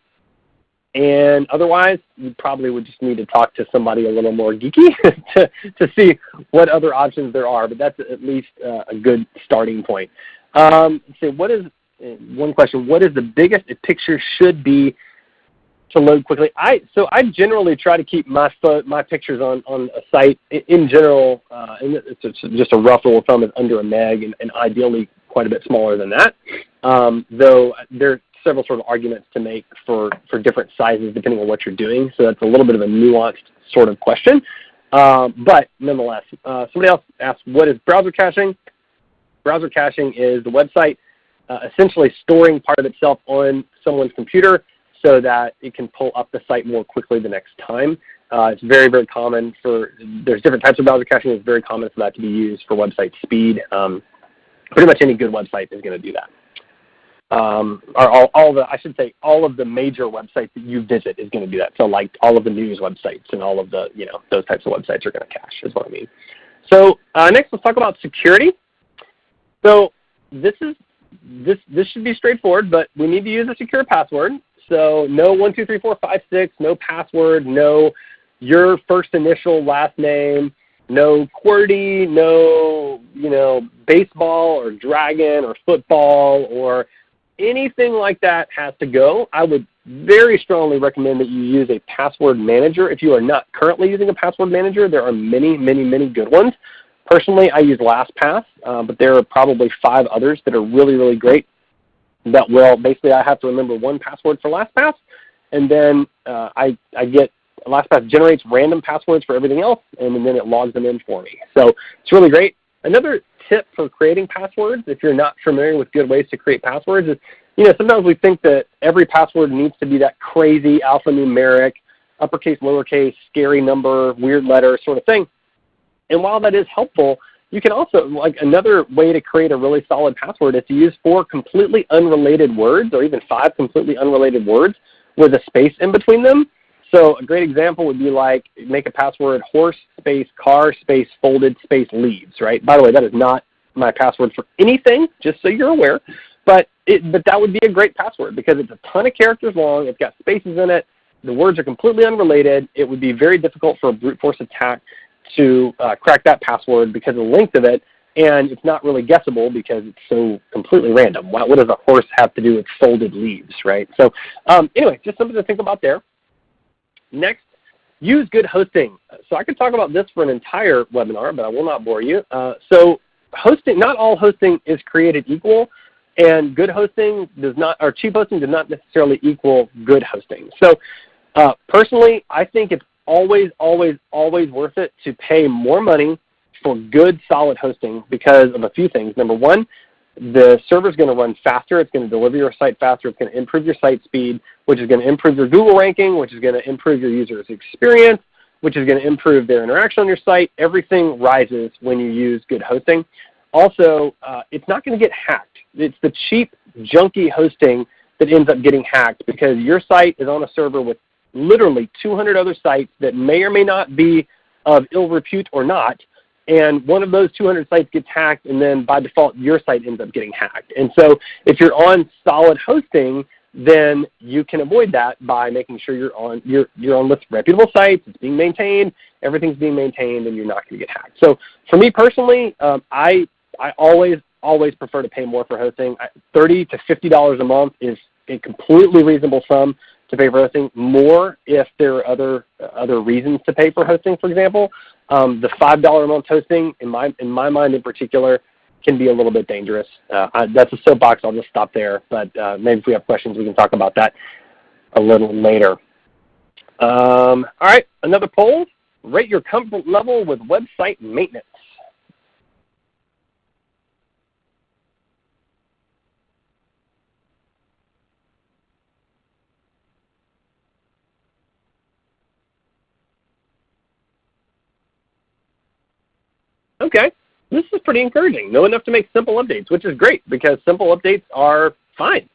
And otherwise, you probably would just need to talk to somebody a little more geeky to, to see what other options there are, but that's at least uh, a good starting point. Um, so what is, one question, what is the biggest a picture should be to load quickly. I so I generally try to keep my my pictures on on a site in general, uh, and it's just a rough rule of thumb is under a meg, and, and ideally quite a bit smaller than that. Um, though there are several sort of arguments to make for for different sizes depending on what you're doing. So that's a little bit of a nuanced sort of question. Um, but nonetheless, uh, somebody else asked, what is browser caching? Browser caching is the website uh, essentially storing part of itself on someone's computer so that it can pull up the site more quickly the next time. Uh, it's very, very common for, there's different types of browser caching. It's very common for that to be used for website speed. Um, pretty much any good website is going to do that. Um, or all, all the, I should say, all of the major websites that you visit is going to do that. So like all of the news websites and all of the, you know, those types of websites are going to cache is what I mean. So uh, next let's talk about security. So this is, this, this should be straightforward, but we need to use a secure password. So no one, two, three, four, five, six, no password, no your first initial last name, no QWERTY, no you know baseball or dragon or football or anything like that has to go. I would very strongly recommend that you use a password manager. If you are not currently using a password manager, there are many, many, many good ones. Personally, I use LastPass, uh, but there are probably five others that are really, really great that will basically I have to remember one password for LastPass, and then uh, I, I get LastPass generates random passwords for everything else, and then it logs them in for me. So it's really great. Another tip for creating passwords, if you're not familiar with good ways to create passwords, is you know sometimes we think that every password needs to be that crazy alphanumeric, uppercase, lowercase, scary number, weird letter sort of thing. And while that is helpful, you can also, like another way to create a really solid password is to use four completely unrelated words or even five completely unrelated words with a space in between them. So a great example would be like make a password horse space car space folded space leaves, right? By the way, that is not my password for anything, just so you're aware. But, it, but that would be a great password because it's a ton of characters long, it's got spaces in it, the words are completely unrelated. It would be very difficult for a brute force attack to uh, crack that password because of the length of it, and it's not really guessable because it's so completely random. What, what does a horse have to do with folded leaves, right? So um, anyway, just something to think about there. Next, use good hosting. So I could talk about this for an entire webinar, but I will not bore you. Uh, so hosting, not all hosting is created equal, and good hosting does not, or cheap hosting does not necessarily equal good hosting. So uh, personally, I think it's always, always, always worth it to pay more money for good, solid hosting because of a few things. Number one, the server is going to run faster. It's going to deliver your site faster. It's going to improve your site speed, which is going to improve your Google ranking, which is going to improve your user's experience, which is going to improve their interaction on your site. Everything rises when you use good hosting. Also, uh, it's not going to get hacked. It's the cheap, junky hosting that ends up getting hacked because your site is on a server with literally 200 other sites that may or may not be of ill repute or not, and one of those 200 sites gets hacked, and then by default your site ends up getting hacked. And so if you're on solid hosting, then you can avoid that by making sure you're on you're you're on with reputable sites, it's being maintained, everything's being maintained, and you're not going to get hacked. So for me personally, um, I I always always prefer to pay more for hosting. 30 to 50 dollars a month is a completely reasonable sum to pay for hosting, more if there are other other reasons to pay for hosting. For example, um, the five dollar a month hosting, in my in my mind in particular, can be a little bit dangerous. Uh, I, that's a soapbox. I'll just stop there. But uh, maybe if we have questions, we can talk about that a little later. Um, all right, another poll. Rate your comfort level with website maintenance. Okay, this is pretty encouraging. Know enough to make simple updates, which is great because simple updates are fine.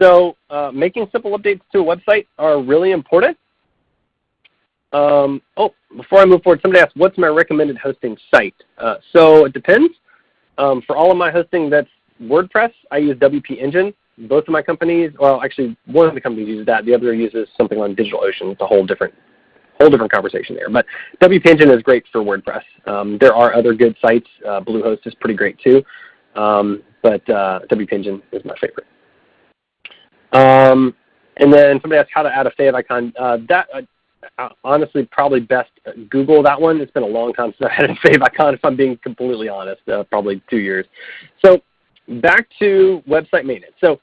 So uh, making simple updates to a website are really important. Um, oh, before I move forward, somebody asked, what's my recommended hosting site? Uh, so it depends. Um, for all of my hosting that's WordPress, I use WP Engine. Both of my companies, well actually one of the companies uses that, the other uses something on DigitalOcean. It's a whole different whole different conversation there. But WP Engine is great for WordPress. Um, there are other good sites. Uh, Bluehost is pretty great too. Um, but uh, WP Engine is my favorite. Um, and then somebody asked how to add a favicon. Uh, that uh, uh, honestly probably best Google that one. It's been a long time since I had a favicon if I'm being completely honest, uh, probably two years. So back to website maintenance. So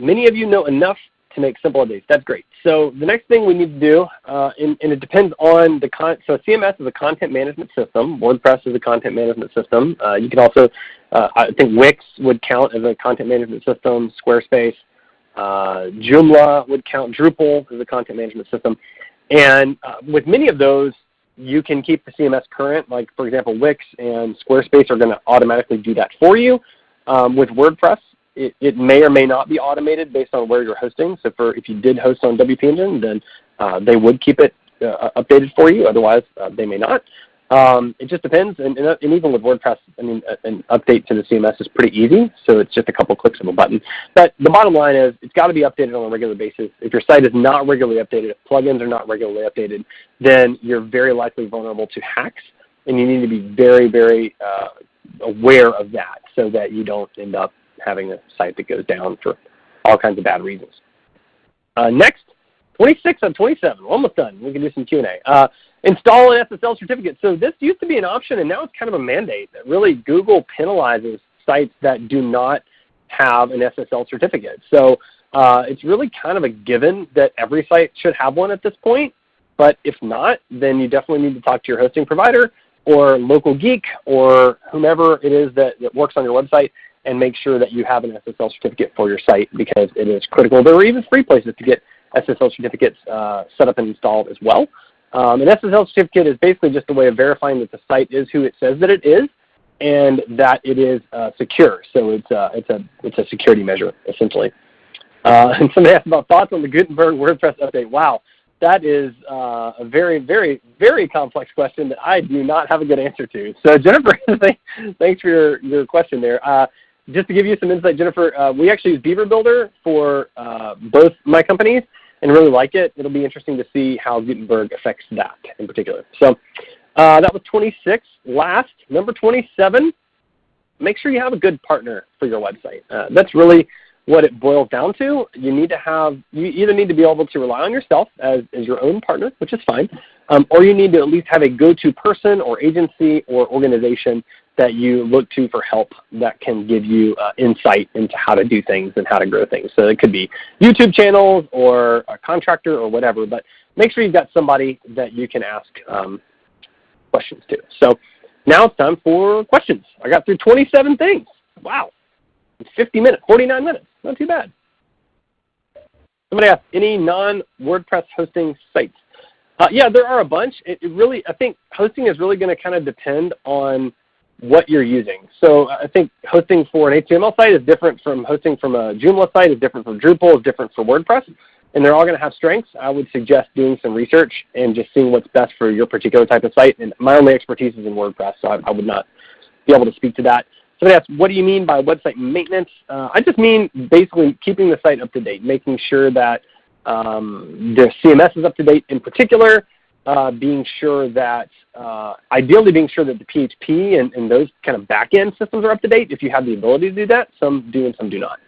many of you know enough to make simple updates. That's great. So the next thing we need to do, uh, and, and, it depends on the con so CMS is a content management system. WordPress is a content management system. Uh, you can also, uh, I think Wix would count as a content management system, Squarespace. Uh, Joomla would count, Drupal as a content management system. And uh, with many of those, you can keep the CMS current. Like for example, Wix and Squarespace are going to automatically do that for you. Um, with WordPress, it, it, may or may not be automated based on where you're hosting. So for if you did host on WP Engine, then uh, they would keep it uh, updated for you. Otherwise, uh, they may not. Um, it just depends, and, and, and, even with WordPress, I mean, an update to the CMS is pretty easy, so it's just a couple clicks of a button. But the bottom line is it's got to be updated on a regular basis. If your site is not regularly updated, if plugins are not regularly updated, then you're very likely vulnerable to hacks, and you need to be very, very uh, aware of that so that you don't end up having a site that goes down for all kinds of bad reasons. Uh, next, 26 on 27. We're almost done. We can do some Q&A. Uh, install an SSL certificate. So this used to be an option, and now it's kind of a mandate. That really Google penalizes sites that do not have an SSL certificate. So uh, it's really kind of a given that every site should have one at this point. But if not, then you definitely need to talk to your hosting provider or local geek or whomever it is that, that works on your website and make sure that you have an SSL certificate for your site because it is critical. There are even free places to get SSL certificates uh, set up and installed as well. Um, an SSL certificate is basically just a way of verifying that the site is who it says that it is and that it is uh, secure. So it's, uh, it's, a, it's a security measure, essentially. Uh, and somebody asked about thoughts on the Gutenberg WordPress update. Wow, that is uh, a very, very, very complex question that I do not have a good answer to. So Jennifer, thanks for your, your question there. Uh, just to give you some insight, Jennifer, uh, we actually use Beaver Builder for uh, both my companies and really like it. It'll be interesting to see how Gutenberg affects that in particular. So uh, that was 26. Last, number 27, make sure you have a good partner for your website. Uh, that's really what it boils down to. You need to have, you either need to be able to rely on yourself as, as your own partner, which is fine, um, or you need to at least have a go-to person or agency or organization that you look to for help that can give you uh, insight into how to do things and how to grow things. So it could be YouTube channels or a contractor or whatever, but make sure you've got somebody that you can ask um, questions to. So now it's time for questions. I got through 27 things. Wow. 50 minutes, 49 minutes. Not too bad. Somebody asked, any non-WordPress hosting sites? Uh, yeah, there are a bunch. It, it really, I think hosting is really going to kind of depend on what you're using. So I think hosting for an HTML site is different from hosting from a Joomla site, is different from Drupal, is different for WordPress, and they're all going to have strengths. I would suggest doing some research and just seeing what's best for your particular type of site. And my only expertise is in WordPress, so I, I would not be able to speak to that. Somebody asked, what do you mean by website maintenance? Uh, I just mean basically keeping the site up to date, making sure that um, the CMS is up to date in particular, uh, being sure that, uh, ideally being sure that the PHP and, and those kind of back-end systems are up to date if you have the ability to do that. Some do and some do not.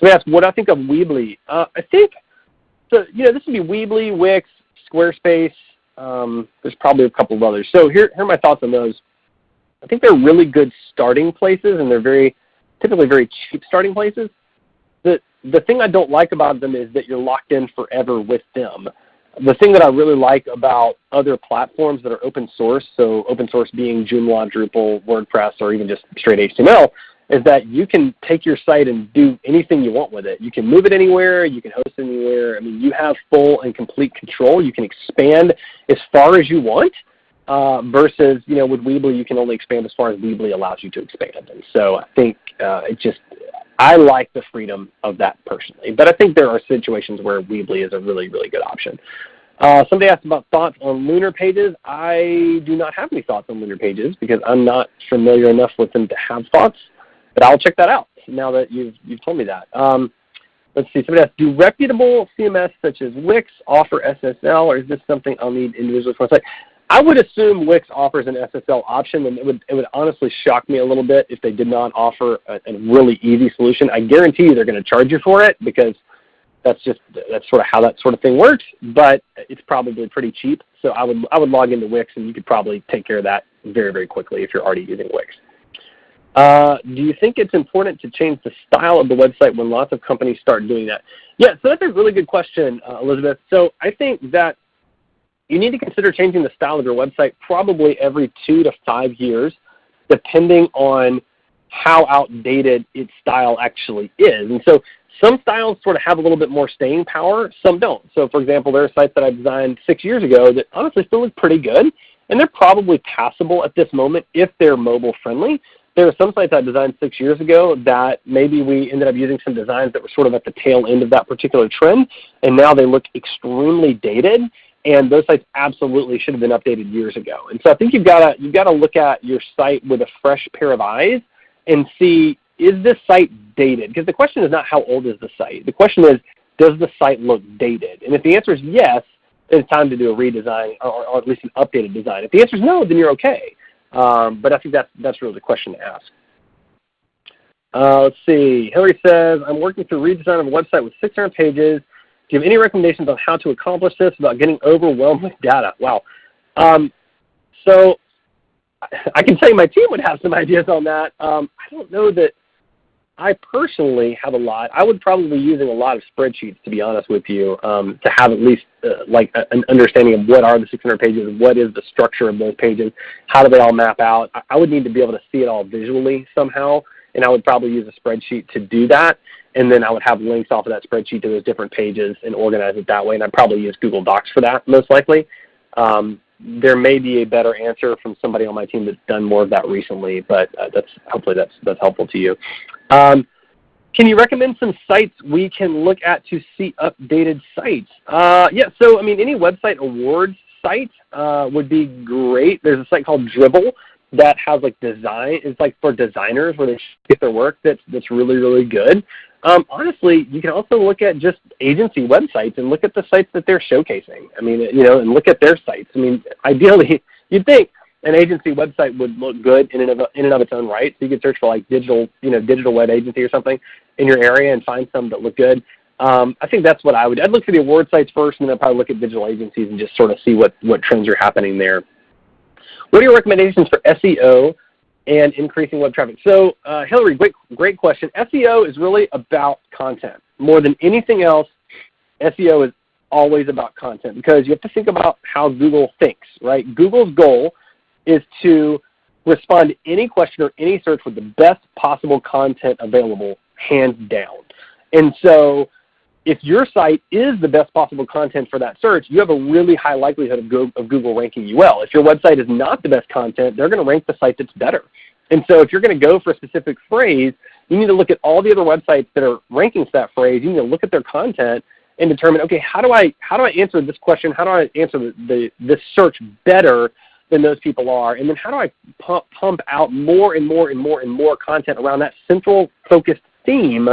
So asked, what I think of Weebly. Uh, I think, so you know, this would be Weebly, Wix, Squarespace. Um, there's probably a couple of others. So here, here are my thoughts on those. I think they're really good starting places, and they're very typically very cheap starting places. The, the thing I don't like about them is that you're locked in forever with them the thing that I really like about other platforms that are open source, so open source being Joomla, Drupal, WordPress, or even just straight HTML, is that you can take your site and do anything you want with it. You can move it anywhere. You can host anywhere. I mean, you have full and complete control. You can expand as far as you want. Uh, versus you know with Weebly you can only expand as far as Weebly allows you to expand. And so I think uh, it just I like the freedom of that personally, but I think there are situations where Weebly is a really really good option. Uh, somebody asked about thoughts on Lunar Pages. I do not have any thoughts on Lunar Pages because I'm not familiar enough with them to have thoughts, but I'll check that out now that you've, you've told me that. Um, let's see, somebody asked, do reputable CMS such as Wix offer SSL or is this something I'll need individually for a site? I would assume Wix offers an SSL option, and it would, it would honestly shock me a little bit if they did not offer a, a really easy solution. I guarantee you they're going to charge you for it because that's just that's sort of how that sort of thing works. But it's probably pretty cheap, so I would I would log into Wix, and you could probably take care of that very very quickly if you're already using Wix. Uh, do you think it's important to change the style of the website when lots of companies start doing that? Yeah, so that's a really good question, uh, Elizabeth. So I think that you need to consider changing the style of your website probably every two to five years, depending on how outdated its style actually is. And so some styles sort of have a little bit more staying power, some don't. So for example, there are sites that I designed six years ago that honestly still look pretty good, and they're probably passable at this moment if they're mobile friendly. There are some sites I designed six years ago that maybe we ended up using some designs that were sort of at the tail end of that particular trend, and now they look extremely dated, and those sites absolutely should have been updated years ago. And so I think you've got to, you've to look at your site with a fresh pair of eyes and see, is this site dated? Because the question is not how old is the site. The question is, does the site look dated? And if the answer is yes, then it's time to do a redesign or, or at least an updated design. If the answer is no, then you're okay. Um, but I think that's, that's really the question to ask. Uh, let's see. Hillary says, I'm working through redesign of a website with 600 pages do you have any recommendations on how to accomplish this without getting overwhelmed with data? Wow. Um, so I can tell you my team would have some ideas on that. Um, I don't know that I personally have a lot. I would probably be using a lot of spreadsheets to be honest with you um, to have at least uh, like a, an understanding of what are the 600 pages, what is the structure of those pages, how do they all map out. I, I would need to be able to see it all visually somehow and I would probably use a spreadsheet to do that and then I would have links off of that spreadsheet to those different pages and organize it that way. And I'd probably use Google Docs for that most likely. Um, there may be a better answer from somebody on my team that's done more of that recently, but uh, that's hopefully that's that's helpful to you. Um, can you recommend some sites we can look at to see updated sites? Uh, yeah, so I mean any website awards site uh, would be great. There's a site called Dribbble that has like design is like for designers where they get their work that's that's really really good. Um, honestly, you can also look at just agency websites and look at the sites that they're showcasing. I mean, you know, and look at their sites. I mean, ideally, you'd think an agency website would look good in and of in and of its own right. So you could search for like digital, you know, digital web agency or something in your area and find some that look good. Um, I think that's what I would. I'd look for the award sites first, and then I'd probably look at digital agencies and just sort of see what what trends are happening there. What are your recommendations for SEO and increasing web traffic? So uh, Hillary, great, great question. SEO is really about content. More than anything else, SEO is always about content because you have to think about how Google thinks, right? Google's goal is to respond to any question or any search with the best possible content available, hands down. And so if your site is the best possible content for that search, you have a really high likelihood of, of Google ranking you well. If your website is not the best content, they're going to rank the site that's better. And so if you're going to go for a specific phrase, you need to look at all the other websites that are ranking for that phrase. You need to look at their content and determine, okay, how do I, how do I answer this question? How do I answer the, the, this search better than those people are? And then how do I pump, pump out more and more and more and more content around that central focused theme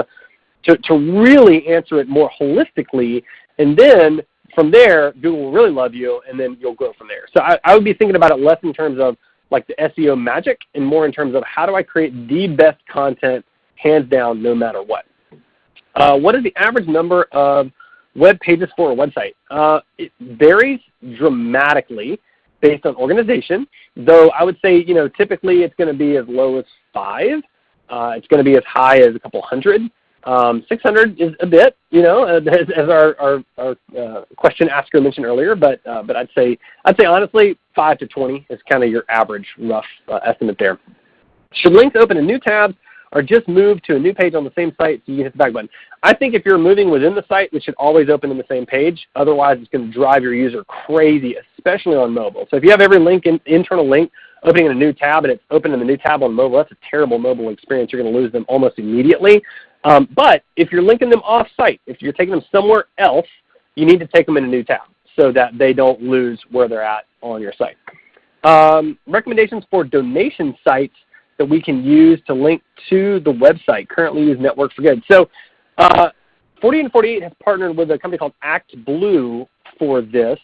to, to really answer it more holistically. And then from there, Google will really love you, and then you'll grow from there. So I, I would be thinking about it less in terms of like the SEO magic and more in terms of how do I create the best content hands down no matter what. Uh, what is the average number of web pages for a website? Uh, it varies dramatically based on organization, though I would say you know typically it's going to be as low as 5. Uh, it's going to be as high as a couple hundred. Um, 600 is a bit, you know, as, as our, our, our uh, question asker mentioned earlier, but, uh, but I'd say, I'd say honestly 5 to 20 is kind of your average rough uh, estimate there. Should links open in new tabs or just move to a new page on the same site so you hit the back button? I think if you're moving within the site, it should always open in the same page. Otherwise, it's going to drive your user crazy, especially on mobile. So if you have every link, in, internal link, opening in a new tab and it's open in the new tab on mobile, that's a terrible mobile experience. You're going to lose them almost immediately. Um, but if you're linking them off-site, if you're taking them somewhere else, you need to take them in a new tab so that they don't lose where they're at on your site. Um, recommendations for donation sites that we can use to link to the website. Currently use Network for Good. So uh, 48 and 48 has partnered with a company called ActBlue for this.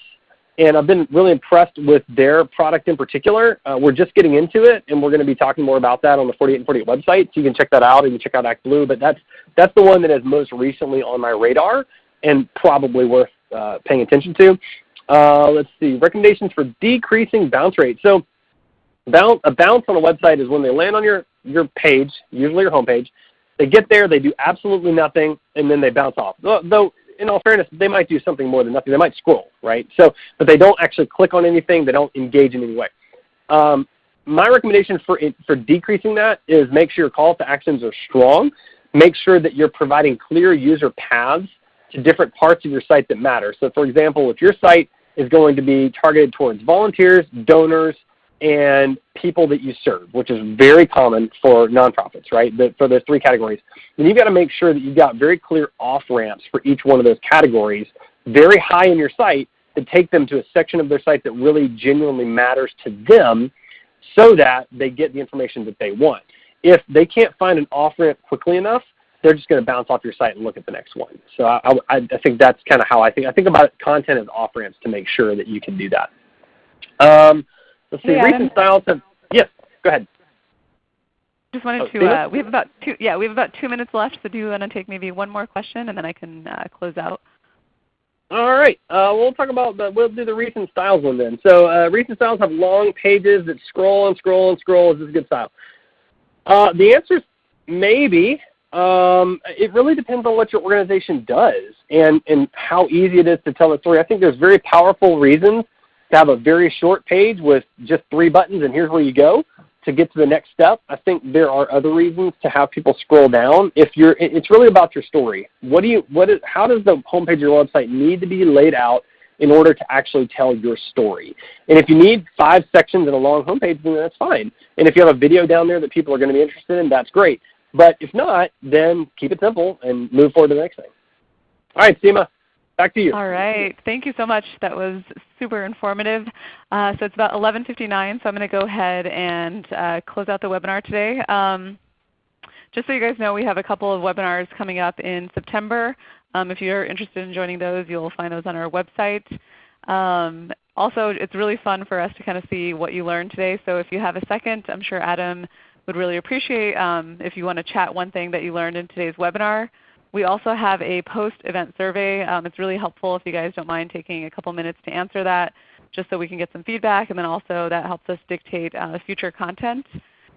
And I've been really impressed with their product in particular. Uh, we're just getting into it, and we're going to be talking more about that on the 48 and 48 website. So you can check that out, and you check out ActBlue. But that's, that's the one that is most recently on my radar and probably worth uh, paying attention to. Uh, let's see, recommendations for decreasing bounce rate. So bounce, a bounce on a website is when they land on your, your page, usually your homepage, they get there, they do absolutely nothing, and then they bounce off. Though, in all fairness, they might do something more than nothing. They might scroll, right? So, but they don't actually click on anything. They don't engage in any way. Um, my recommendation for, for decreasing that is make sure your call to actions are strong. Make sure that you're providing clear user paths to different parts of your site that matter. So for example, if your site is going to be targeted towards volunteers, donors, and people that you serve, which is very common for nonprofits, right, for those three categories. Then you've got to make sure that you've got very clear off-ramps for each one of those categories, very high in your site, to take them to a section of their site that really genuinely matters to them so that they get the information that they want. If they can't find an off-ramp quickly enough, they're just going to bounce off your site and look at the next one. So I, I, I think that's kind of how I think. I think about content as off-ramps to make sure that you can do that. Um, Let's see. Hey, recent styles have. Yes, go ahead. Just wanted oh, to. Uh, we have about two. Yeah, we have about two minutes left. So do you want to take maybe one more question, and then I can uh, close out. All right. Uh, we'll talk about the, we'll do the recent styles one then. So uh, recent styles have long pages that scroll and scroll and scroll. Is this a good style? Uh, the answer is maybe. Um, it really depends on what your organization does and, and how easy it is to tell a story. I think there's very powerful reasons to have a very short page with just three buttons and here's where you go to get to the next step. I think there are other reasons to have people scroll down. If you're, it's really about your story. What do you, what is, how does the homepage of your website need to be laid out in order to actually tell your story? And if you need five sections in a long homepage, then that's fine. And if you have a video down there that people are going to be interested in, that's great. But if not, then keep it simple and move forward to the next thing. All right, Seema, Back to you. All right. Thank you so much. That was super informative. Uh, so it's about 11.59, so I'm going to go ahead and uh, close out the webinar today. Um, just so you guys know, we have a couple of webinars coming up in September. Um, if you're interested in joining those, you'll find those on our website. Um, also, it's really fun for us to kind of see what you learned today. So if you have a second, I'm sure Adam would really appreciate um, if you want to chat one thing that you learned in today's webinar. We also have a post-event survey. Um, it's really helpful if you guys don't mind taking a couple minutes to answer that just so we can get some feedback. And then also that helps us dictate uh, future content.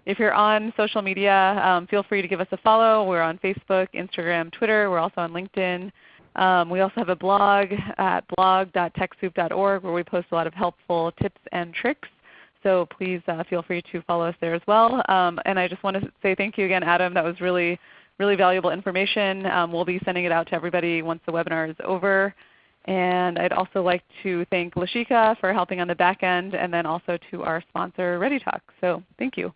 If you're on social media, um, feel free to give us a follow. We're on Facebook, Instagram, Twitter. We're also on LinkedIn. Um, we also have a blog at blog.techsoup.org where we post a lot of helpful tips and tricks. So please uh, feel free to follow us there as well. Um, and I just want to say thank you again, Adam. That was really really valuable information. Um, we'll be sending it out to everybody once the webinar is over. And I'd also like to thank Lashika for helping on the back end and then also to our sponsor ReadyTalk. So thank you.